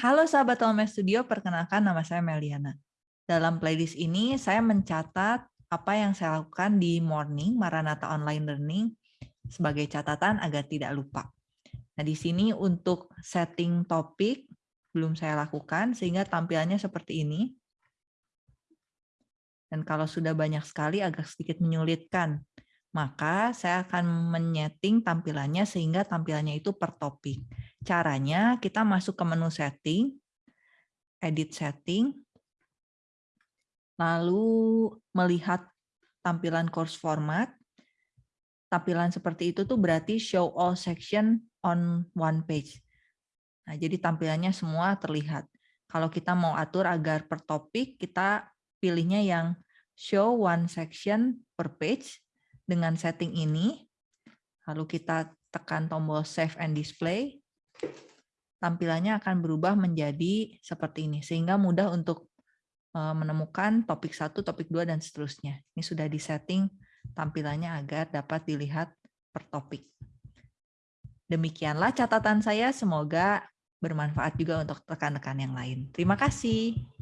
Halo sahabat Tolme Studio, perkenalkan nama saya Meliana. Dalam playlist ini saya mencatat apa yang saya lakukan di morning Maranatha Online Learning sebagai catatan agar tidak lupa. Nah, di sini untuk setting topik belum saya lakukan sehingga tampilannya seperti ini. Dan kalau sudah banyak sekali agak sedikit menyulitkan maka saya akan menyeting tampilannya sehingga tampilannya itu per topik. Caranya kita masuk ke menu setting, edit setting, lalu melihat tampilan course format. Tampilan seperti itu tuh berarti show all section on one page. Nah, jadi tampilannya semua terlihat. Kalau kita mau atur agar per topik, kita pilihnya yang show one section per page dengan setting ini, lalu kita tekan tombol Save and Display, tampilannya akan berubah menjadi seperti ini, sehingga mudah untuk eh, menemukan topik satu, topik dua, dan seterusnya. Ini sudah disetting tampilannya agar dapat dilihat per topik. Demikianlah catatan saya, semoga bermanfaat juga untuk rekan-rekan yang lain. Terima kasih.